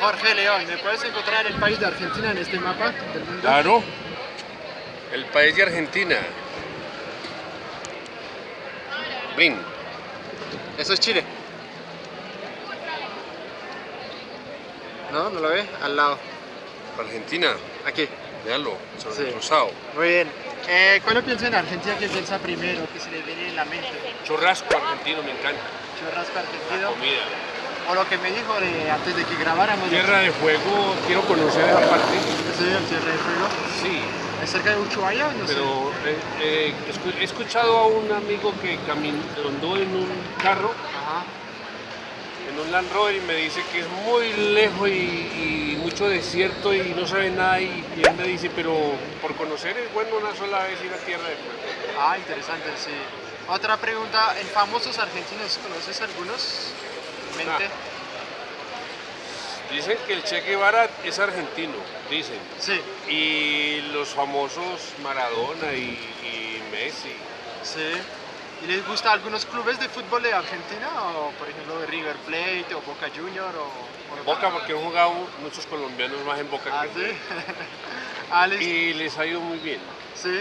Jorge León, ¿me puedes encontrar el país de Argentina en este mapa del mundo? Claro. El país de Argentina. Brin. Eso es Chile. ¿No? ¿No lo ve? Al lado. Argentina. Aquí. Véanlo, sobre Sí. el rosado. Muy bien. Eh, cuando piensa en Argentina, ¿qué piensa primero? ¿Qué se le viene en la mente? Churrasco argentino, me encanta. Churrasco argentino. Comida. O lo que me dijo de- antes de que grabáramos. Tierra de Fuego, quiero conocer esa parte. Sí, el Tierra de Fuego. Sí, ¿Es cerca de Ushuaia no sé? pero eh, eh, he escuchado a un amigo que camin- andó en un carro, Ajá. en un Land Rover, y me dice que es muy lejos y, y mucho desierto y no sabe nada. Y, y él me dice, pero por conocer es bueno una sola vez ir a Tierra de Fuego. Ah, interesante, sí. Otra pregunta, ¿en famosos argentinos conoces algunos? ¿Mente? Dicen que el Che Guevara es argentino, dicen. Sí, Y los famosos Maradona y, y Messi. sí. ¿Y les gusta algunos clubes de fútbol de Argentina? O por ejemplo de River Plate o Boca Junior o... Boca porque han jugado muchos colombianos más en Boca Ah, que sí. en ah. Y les ha ido muy bien. Sí.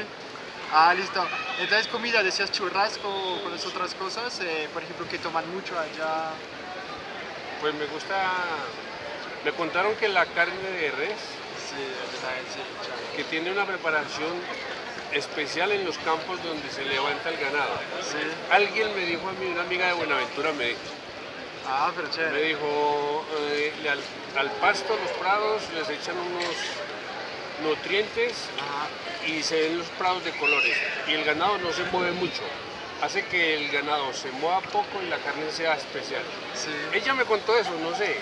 Ah, listo. Entonces comida, decías churrasco o con esas otras cosas, eh, por ejemplo, que toman mucho allá. Pues me gusta... Me contaron que la carne de res, Sí, que tiene una preparación especial en los campos donde se levanta el ganado. Sí. Alguien me dijo a mí, una amiga de Buenaventura me dijo, Ah, pero me dijo, eh, al, al pasto, los prados, les echan unos nutrientes Ajá. y se ven los prados de colores y el ganado no se mueve mucho. Hace que el ganado se mueva poco y la carne sea especial. Sí. Ella me contó eso, no sé.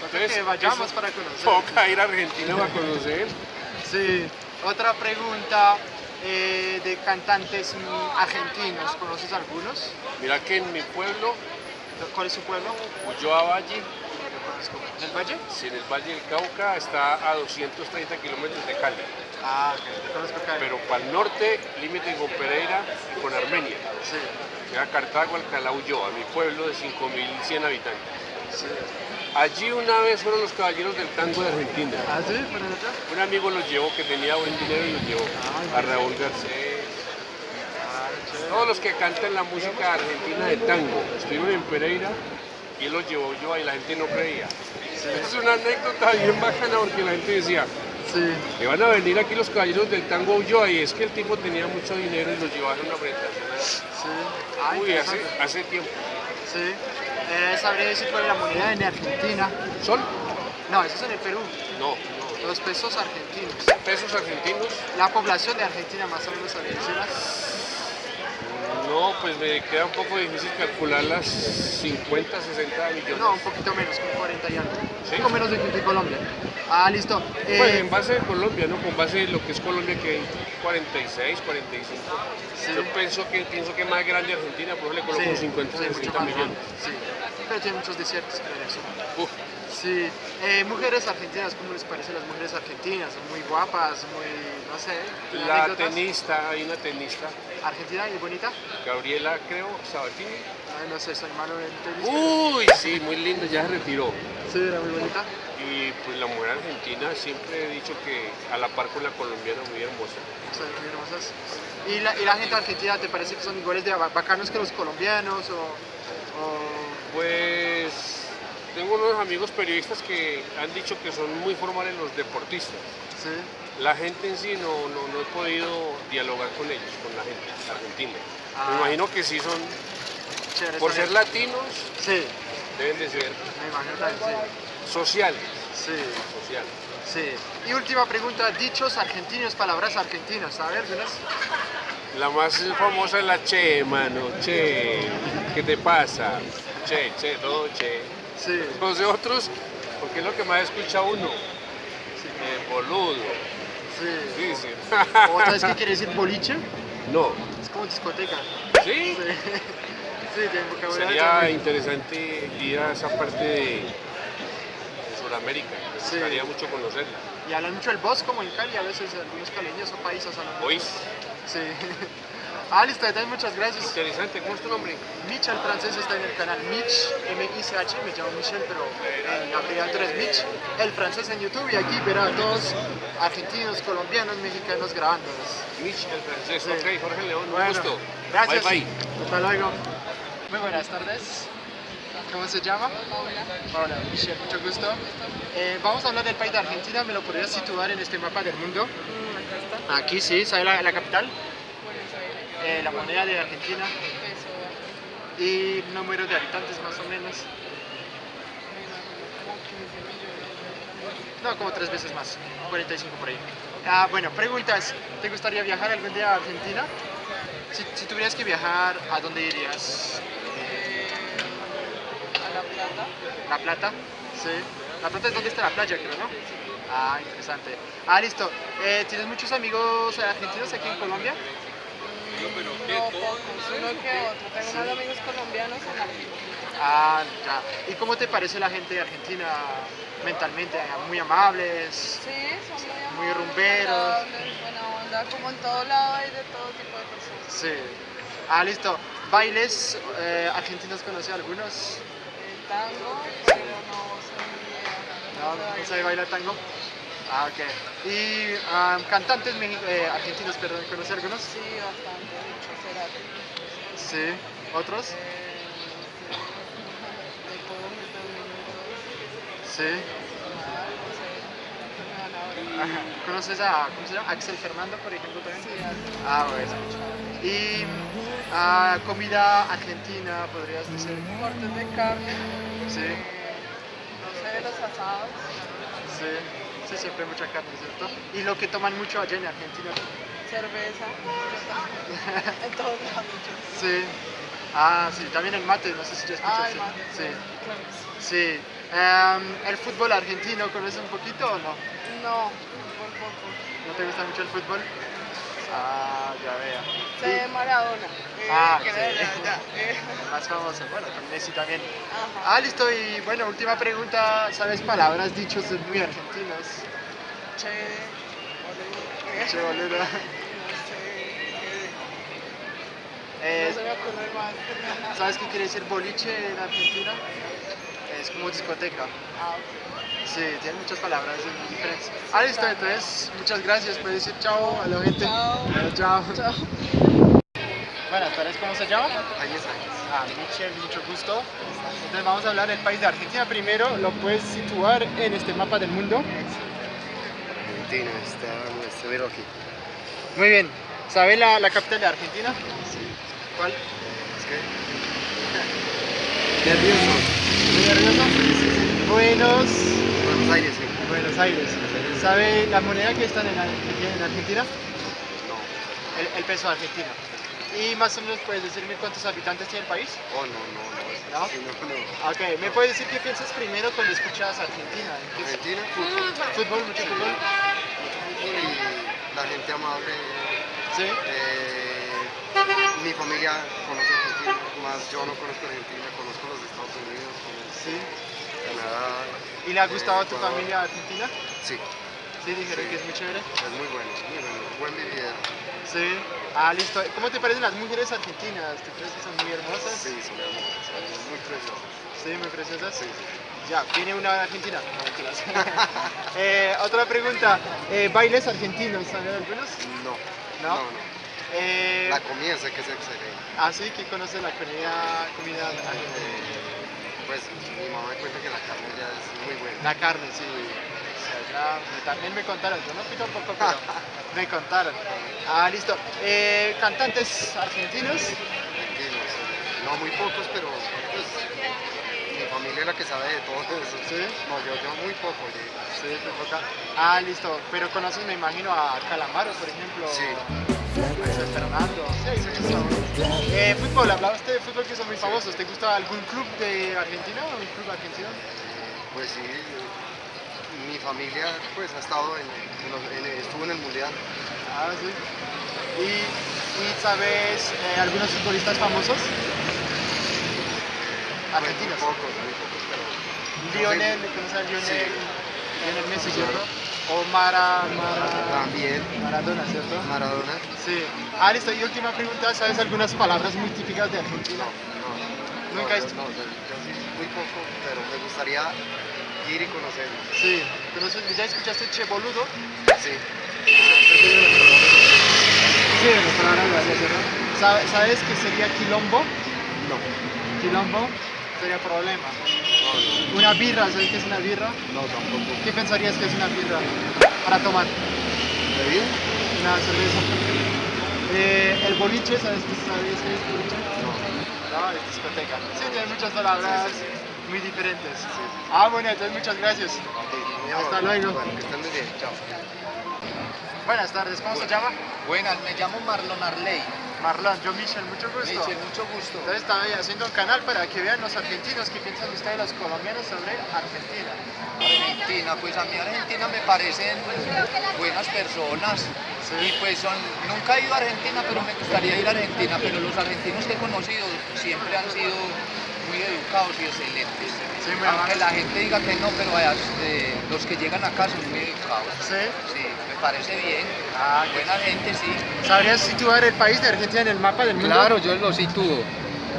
Toca que vayamos eso para conocer. Toca ir a Argentina para conocer. Sí. Otra pregunta eh, de cantantes argentinos. ¿Conoces algunos? Mira que en mi pueblo, ¿Cuál es su pueblo? Ulloa Valle, ¿En el Valle? si en el Valle del Cauca, está a 230 kilómetros de Cali. Ah, ok. Pero para el norte, límite con Pereira y con Armenia. Sí. Llega Cartago, Alcalá, Ulloa, mi pueblo de 5.100 habitantes. Sí. Allí una vez fueron los caballeros del tango de Argentina. ¿Ah, sí? Un amigo los llevó, que tenía buen dinero y los llevó. Ah, A Raúl Garcés. Ah. Todos los que cantan la música argentina de tango estuvieron en Pereira y él los llevó yo y la gente no creía. Es una anécdota bien bacana porque la gente decía, Sí. van a venir aquí los caballeros del tango Ulloa y es que el tipo tenía mucho dinero y los llevaron a una presentación. Sí. Uy, hace, hace tiempo. Sí. Eh, ¿Sabría decir cuál es la moneda en Argentina? ¿Son? No, eso es en el Perú. No, no. Los pesos argentinos. ¿Pesos argentinos? La población de Argentina más o menos sabría decirla. No, pues me queda un poco difícil calcular las 50, 60 millones. No, un poquito menos, como 40 y algo. ¿Sí? Un poco menos de que Colombia. Ah, listo. Eh, Pues en base de Colombia, ¿no? Con base de lo que es Colombia, que hay 46, 45. Sí. Yo pienso que, pienso que más grande Argentina, por ejemplo, le coloco 50, sí, mucho 60 más millones. Sí. Pero tiene muchos desiertos, creo eso. Uf, Sí. Eh, mujeres argentinas, ¿cómo les parece las mujeres argentinas? Son muy guapas, muy, no sé. ¿tienen la anécdotas? tenista, hay una tenista, ¿Argentina y bonita? Gabriela, creo, Sabatini. Ay, no sé, soy malo en tenis. Uy, sí, muy linda, ya se retiró. Sí, era muy bonita. Y pues la mujer argentina siempre he dicho que a la par con la colombiana muy hermosa. Son muy hermosas. ¿Y la, ¿Y la gente argentina te parece que son iguales de ba- bacanos que los colombianos? O, o- Pues tengo unos amigos periodistas que han dicho que son muy formales los deportistas. sí, La gente en sí no, no, no he podido dialogar con ellos, con la gente argentina. Ah. Me imagino que sí son, chévere. por ser bien. latinos, Sí, deben de ser me imagino también, sociales. sí. sociales. Sí, sí. Y última pregunta, dichos argentinos, palabras argentinas, ¿sabes? algunas? La más famosa es la che, mano, che, ¿qué te pasa? Che, che, todo che. Sí, Los de otros, porque es lo que más escucha uno. Eh, boludo, sí. dicen. ¿O sabes qué quiere decir boliche? no, Es como discoteca. ¿sí? Sí, sí tiene vocabulario. Sería también. interesante ir a esa parte de, de Sudamérica. Me Sí. gustaría mucho conocerla. Y hablan mucho el voz como en Cali, a veces algunos caleños o paisas hablan. ¿Oís? Sí. Ah, listo, también muchas gracias. Interesante, ¿cómo es tu nombre? Mitch, el francés, está en el canal Mitch, M-I-C-H, me llamo Michel, pero en abreviatura es Mitch. El francés en YouTube y aquí verá a todos argentinos, colombianos, mexicanos grabándonos. Mitch, el francés. Sí. Ok, Jorge León, un Bueno, gusto. Gracias. Bye, bye. Hasta luego. Muy buenas tardes. ¿Cómo se llama? Paula. Michelle, mucho gusto. Eh, vamos a hablar del país de Argentina. ¿Me lo podrías situar en este mapa del mundo? Mm. Aquí sí, ¿sabe la, la capital? Eh, la moneda de Argentina y número de habitantes más o menos. Como 15 millones. No, como tres veces más, 45 por ahí. Ah, bueno, preguntas. ¿Te gustaría viajar algún día a Argentina? Si, si tuvieras que viajar, ¿a dónde irías? Eh, a La Plata. ¿La Plata? Sí. ¿La Plata es donde está la playa, creo, no? Ah, interesante. Ah, listo. Eh, ¿Tienes muchos amigos argentinos aquí en Colombia? Uno que otro. Tengo más amigos colombianos en Argentina. Ah, ya. ¿Y cómo te parece la gente de Argentina mentalmente? ¿Muy amables? Sí, son muy amables, Muy rumberos. buena onda. Como en todo lado hay de todo tipo de personas. Sí. Ah, listo. ¿Bailes eh, argentinos conoce algunos? El tango, pero no bien. No, no sabe bailar tango. Ah, ok. ¿Y ah, cantantes eh, argentinos, perdón, conoce algunos? Sí, bastante. Hecho, Cerati. Sí. ¿Otros? Sí. Ajá. ¿Conoces a, ¿cómo se llama? Axel Fernando, por ejemplo, también? Sí. Ah, bueno. ¿Y ah, comida argentina, podrías decir? cortes de carne, Sí, no sé, los asados, sí. Sí, siempre mucha carne, ¿cierto? ¿Y lo que toman mucho allá en Argentina? Cerveza, en todos lados. Sí. Ah, sí, también el mate, no sé si ya Ah, escuchaste. el mate, Sí. claro sí. Sí. Em, ¿El fútbol argentino conoces un poquito o no? No, por poco. ¿No te gusta mucho el fútbol? Ah, ya vea. Sé Maradona. eh, Ah, que sí. allá, eh. Y más famoso, bueno, con Messi también. Ajá. Ah, listo, y bueno, última pregunta, ¿sabes palabras, dichos muy argentinos? Che, boludo, eh, Che. No sé, Se. ¿Sabes qué quiere decir boliche en Argentina? Es como discoteca. Sí, tiene muchas palabras diferentes. Ah, listo, entonces, muchas gracias. Puedes decir chao a la gente. Chao. Eh, chao. Chao. Buenas tardes, ¿cómo se llama? Añez. Ah, Michelle, mucho gusto. Entonces vamos a hablar del país de Argentina. Primero, ¿lo puedes situar en este mapa del mundo? Argentina, está, está ver aquí. Muy bien. ¿Sabe la, la capital de Argentina? ¿Cuál? Es que. Nervioso. ¿Muy nervioso? Buenos, Buenos Aires, sí. Buenos Aires. ¿Sabe la moneda que está en, Argentina- en Argentina? No. El, el peso argentino. ¿Y más o menos puedes decirme cuántos habitantes tiene el país? Oh, no, no, no. ¿No? sí, no, no. Ok, ¿me puedes decir qué piensas primero cuando escuchas Argentina? ¿En qué- Argentina, fútbol. ¿Fútbol? ¿Mucho fútbol? Fútbol y la gente amable. Sí. Eh, mi familia conoce Argentina, más yo no conozco Argentina, conozco los Estados Unidos, Sí. Canadá. ¿Y le ha gustado a tu Ecuador. familia Argentina? Sí, Sí, dijeron Sí. que es muy chévere. es muy bueno, muy bueno. Buen vividero. Sí. Ah, listo. ¿Cómo te parecen las mujeres argentinas? ¿Te crees que son muy hermosas? Sí, son hermosas, son muy preciosas. Sí, muy preciosas. Sí, sí. Ya, ¿viene una de Argentina? No. Eh, otra pregunta. Eh, ¿Bailes argentinos? ¿Saben algunos? No, ¿No? no, no. Eh, La comida sé que es excelente. ah, sí, que conoce la comida, comida. Eh, pues mi mamá me cuenta que la carne ya es muy buena. La carne, sí. Me- también me contaron. Yo no fui tampoco, pero me contaron. Ah, listo. Eh, ¿Cantantes argentinos? Argentinos, no muy pocos, pero pues mi familia es la que sabe de todo eso. Sí. No, yo, yo muy poco. yo- Sí, te toca. Ah, listo. Pero conoces, me imagino, a Calamaro, por ejemplo. Sí. Fernando. Eh, fútbol, hablaba usted de fútbol que son muy famosos. ¿Te gusta algún club de Argentina o un club argentino? Pues sí, eh, mi familia pues ha estado en, en los- en- estuvo en el mundial. Ah, sí. ¿Y, y sabes eh, algunos futbolistas famosos? Pues, Argentinos. muy pocos, muy pocos, pero Lionel, ¿conoces a Lionel? Sí. Lionel Messi, ¿cierto? O Mara, Mara, también. Maradona, ¿cierto? Maradona. Sí. Ah, listo. Y última pregunta, ¿sabes algunas palabras muy típicas de Argentina? No, Nunca no, has- no, yo, yo sí, muy poco, pero me gustaría ir y conocer. Sí. ¿Conoces- ¿Ya escuchaste Che Boludo? Sí. Sí, en las palabras gracias, ¿cierto? ¿Sabe- ¿Sabes qué sería quilombo? No, Quilombo sería problema. No, Una birra, ¿sabes qué es una birra? no, tampoco. ¿Qué pensarías que es una birra para tomar? ¿Bebida? Una cerveza. Eh, el boliche, ¿sabes qué sabes qué es boliche? No. No, es discoteca. Sí, tiene muchas palabras Sí, sí, muy diferentes. Ah, bueno, entonces muchas gracias. Hasta luego. Bueno, que estén muy bien. Chao. Buenas tardes, ¿cómo se llama? Buenas, me llamo Marlon Arley. Marlon, yo Michel, mucho gusto. Michel, mucho gusto. Entonces estaba haciendo un canal para que vean los argentinos qué piensan ustedes los colombianos sobre Argentina. Argentina, pues a mí Argentina me parecen buenas personas. Sí. Y pues son, nunca he ido a Argentina, pero me gustaría ir a Argentina. Pero los argentinos que he conocido siempre han sido muy educados y excelentes. Sí, Aunque la gente diga que no, pero vaya, eh, los que llegan acá son muy educados. ¿Sí? Parece bien. Ah, Buena gente, sí. ¿Sabrías situar el país de Argentina en el mapa del mundo? Claro, yo lo sitúo.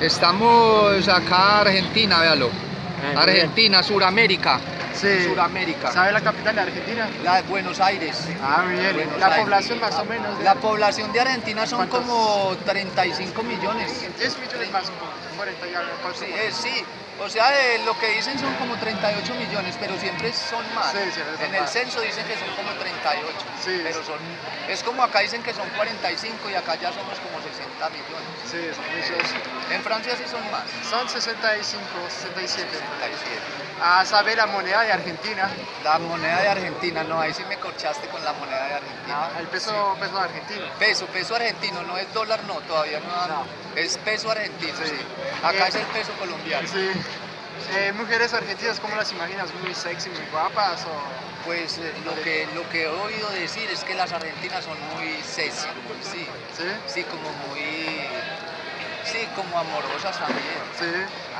Estamos acá, Argentina, véalo. muy Argentina, Suramérica. Sí. Suramérica. ¿Sabe la capital de Argentina? La de Buenos Aires. Ah, bien. Buenos la Aires. población más o menos. de- La población de Argentina son ¿Cuántos? como 35 millones. 10 millones más, como 40 y algo. Sí, eh, sí. O sea, eh, lo que dicen son como 38 millones, pero siempre son más. Sí, son en el censo dicen que son como 38. Sí. Pero son. Es como acá dicen que son 45 y acá ya somos como 60 millones. Sí, son muchos. En Francia sí son más. Son 65, 67. 67. Ah, ¿sabe la moneda de Argentina? La moneda de Argentina, no, ahí sí me corchaste con la moneda de Argentina. Ah, el peso, peso argentino. Peso, peso argentino, no es dólar, no, todavía no, es peso argentino, Sí. sí. Acá Eh, es el peso colombiano. Sí. Eh, mujeres argentinas, ¿cómo las imaginas? ¿Muy sexy, muy guapas? O... Pues eh, lo, que, lo que he oído decir es que las argentinas son muy sexy, sí, ¿Sí? sí, como muy, sí, como amorosas también, Sí.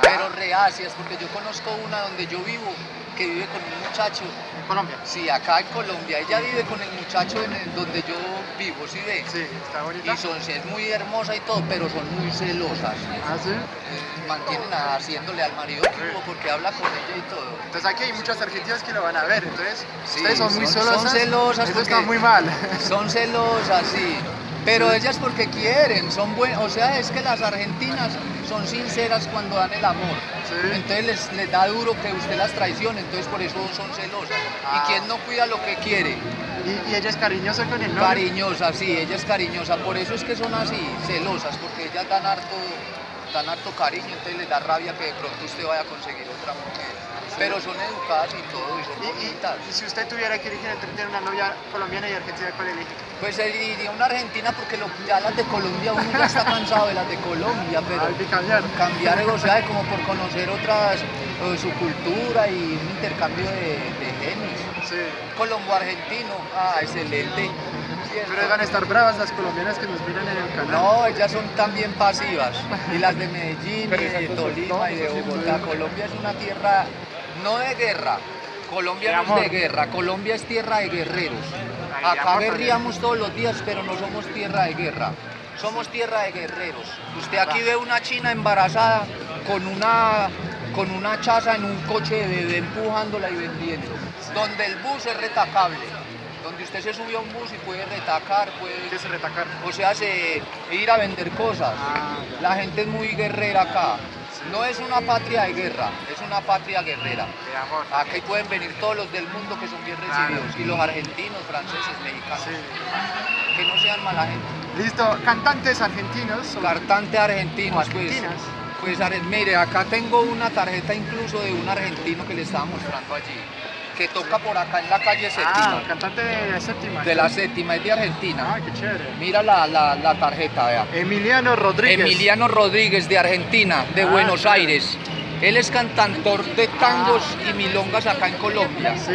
pero reacias, porque yo conozco una donde yo vivo, que vive con un muchacho, En Colombia. sí, acá en Colombia, ella vive con el muchacho en el- donde yo vivo, sí ve, Sí, está bonita. y son, es muy hermosa y todo, pero son muy celosas. Ah, sí. Eh, mantienen haciéndole al marido duro porque habla con ella y todo. Entonces aquí hay muchas argentinas que lo van a ver, entonces Sí, ustedes son muy celosas. son celosas Eso está muy mal. Son celosas, sí. Pero ellas porque quieren, son buenas. O sea, es que las argentinas son sinceras cuando dan el amor. Sí. Entonces les, les da duro que usted las traicione, entonces por eso son celosas. Ah. Y quien no cuida lo que quiere, Y, y ella es cariñosa con el novio. cariñosa, sí, ella es cariñosa. Por eso es que son así, celosas, porque ellas dan harto, dan harto cariño, entonces les da rabia que de pronto usted vaya a conseguir otra mujer. Pero son educadas y todo, y son Y, y- bonitas. y si usted tuviera que elegir entre tener una novia colombiana y argentina, ¿cuál elige? Pues iría una Argentina porque lo- ya las de Colombia, uno ya está cansado de las de Colombia, pero Hay que cambiar. cambiar, o sea, como por conocer otras, eh, su cultura y un intercambio de, de genios. Sí. Colombo-argentino, ah, excelente. Pero van a estar bravas las colombianas que nos miran en el canal. No, ellas son también pasivas. Y las de Medellín, y de Tolima y de Bogotá. Colombia es una tierra no de guerra. Colombia De no es de guerra, Colombia es tierra de guerreros. De Acá guerríamos todos los días, pero no somos tierra de guerra. Somos tierra de guerreros. Usted aquí ve una china embarazada con una, con una chaza en un coche de bebé empujándola y vendiendo. Donde el bus es retacable. Donde usted se sube a un bus y puede retacar, puede ¿Qué es retacar? o sea, se, ir a vender cosas. Ah, La gente es muy guerrera acá. No es una patria de guerra, es una patria guerrera. de amor. Aquí pueden venir todos los del mundo que son bien recibidos. Y los argentinos, franceses, mexicanos. Sí. Que no sean mala gente. Listo, cantantes argentinos. Cartantes argentinos, pues. Pues mire, acá tengo una tarjeta incluso de un argentino que le estaba mostrando allí. Que toca por acá en la calle Ah, séptima. cantante de la séptima. de la séptima, es de Argentina. Ah, qué chévere. Mira la, la, la tarjeta, vea. Emiliano Rodríguez. Emiliano Rodríguez de Argentina, de Ah, Buenos. Aires. Él es cantautor de tangos y milongas acá en Colombia. Sí.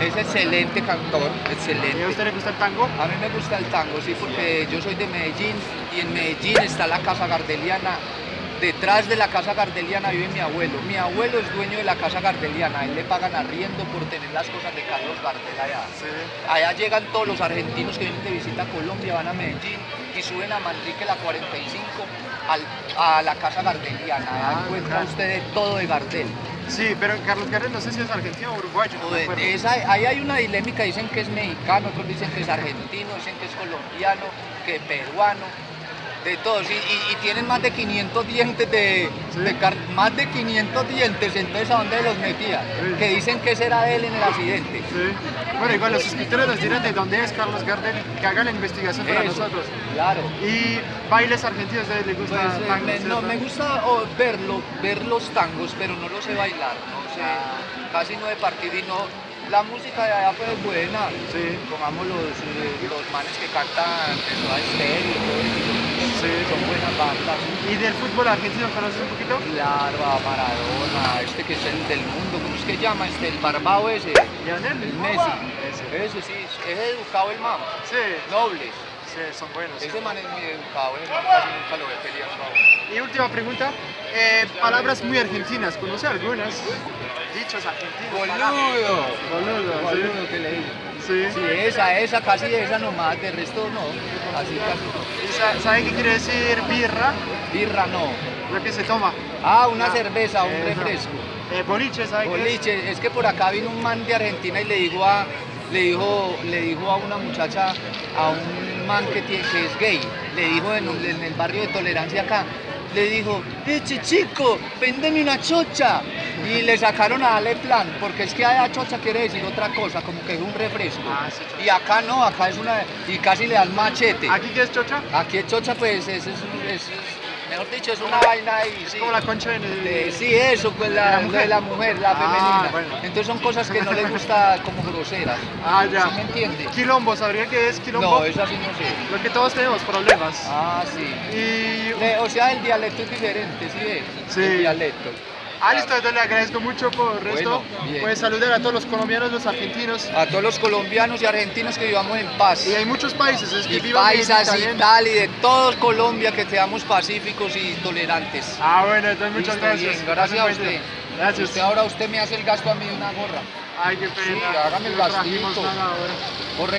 Es excelente cantor, ¿Y a excelente. usted le gusta el tango? A mí me gusta el tango, sí, porque yo soy de Medellín y en Medellín está la Casa Gardeliana Detrás de la casa gardeliana vive mi abuelo. Mi abuelo es dueño de la casa gardeliana. A él le pagan arriendo por tener las cosas de Carlos Gardel allá. Sí. Allá llegan todos los argentinos que vienen de visita a Colombia, van a Medellín y suben a Manrique la 45 al- a la casa gardeliana. Ah, encuentra usted de todo de Gardel. Sí, pero Carlos Gardel no sé si es argentino o uruguayo. no me de- esa- ahí hay una dilémica, dicen que es mexicano, otros dicen que es argentino, dicen que es colombiano, que peruano, de todos. Y, y- y tienen más de 500 dientes de, Sí. de más de 500 dientes, entonces ¿a dónde los metía? Sí. Que dicen que ese era él en el accidente. Sí. Bueno, igual los suscriptores nos dirán de dónde es Carlos Gardel, que hagan la investigación para Eso, nosotros. Claro. Y bailes argentinos, ¿a ustedes les gusta Pues, eh, tango, me, no, me gusta oh, verlo, ver los tangos, pero no los sé bailar, no sé, Ah. casi no de partido y no, la música de allá es buena, Sí. pongamos los, eh, los manes que cantan en Soda Stereo, y todo eso, Sí. son buenas bandas. ¿Y del fútbol argentino conoces un poquito? Claro, a Maradona, este que es el del mundo, ¿cómo es que llama? Este, el barbado ese, Lionel el Messi, Ese. ese sí, es educado el man, Sí, nobles, sí, son buenos. ese man es muy educado, ese man casi nunca lo ve peleando. Y última pregunta, eh, palabras muy argentinas, ¿conoce algunas? Dichos argentinos. Boludo. Boludo, sí. Boludo que le digo. Sí. Sí, esa, esa, casi esa nomás, de resto no, así casi no. ¿Y sa- ¿Sabe qué quiere decir birra? Birra no. Lo que se toma. Ah, una Ah, cerveza, un eso. refresco. Eh, boliche, ¿sabe qué es? Boliche, es que por acá vino un man de Argentina y le dijo a, le dijo, le dijo a una muchacha, a un man que, tiene, que es gay, le dijo en el barrio de Tolerancia acá, le dijo, eche chico, véndeme una chocha. Y le sacaron a darle plan, porque es que allá chocha quiere decir otra cosa, como que es un refresco. Ah, sí, y acá no, acá es una, y casi le dan machete. ¿Aquí qué es chocha? Aquí es chocha, pues, es, es, es- es- mejor dicho, es una vaina ahí, sí. Como la concha el... De- sí, eso, pues la, ¿La de mujer? la mujer, la Ah, femenina. bueno. Entonces son cosas que no les gusta como groseras. Ah, ya. ¿Sí me entiende? Quilombo, ¿sabría qué es quilombo? No, eso así no sé. Lo que todos tenemos, problemas. Ah, sí. Y... Le- o sea, el dialecto es diferente, ¿sí ves? Sí. El dialecto. Ah, listo, entonces le agradezco mucho por bien. Pues saludar a todos los colombianos, los argentinos. A todos los colombianos y argentinos que vivamos en paz. Y hay muchos países, es que Y viva paisas y tal, y de todo Colombia que seamos pacíficos y tolerantes. Ah, bueno, entonces muchas Listo, gracias. bien, gracias a usted. Gracias. Usted ahora usted me hace el gasto a mí de una gorra. Ay, qué pena. Sí, hágame el No trajimos gastito. nada ahora. Corre-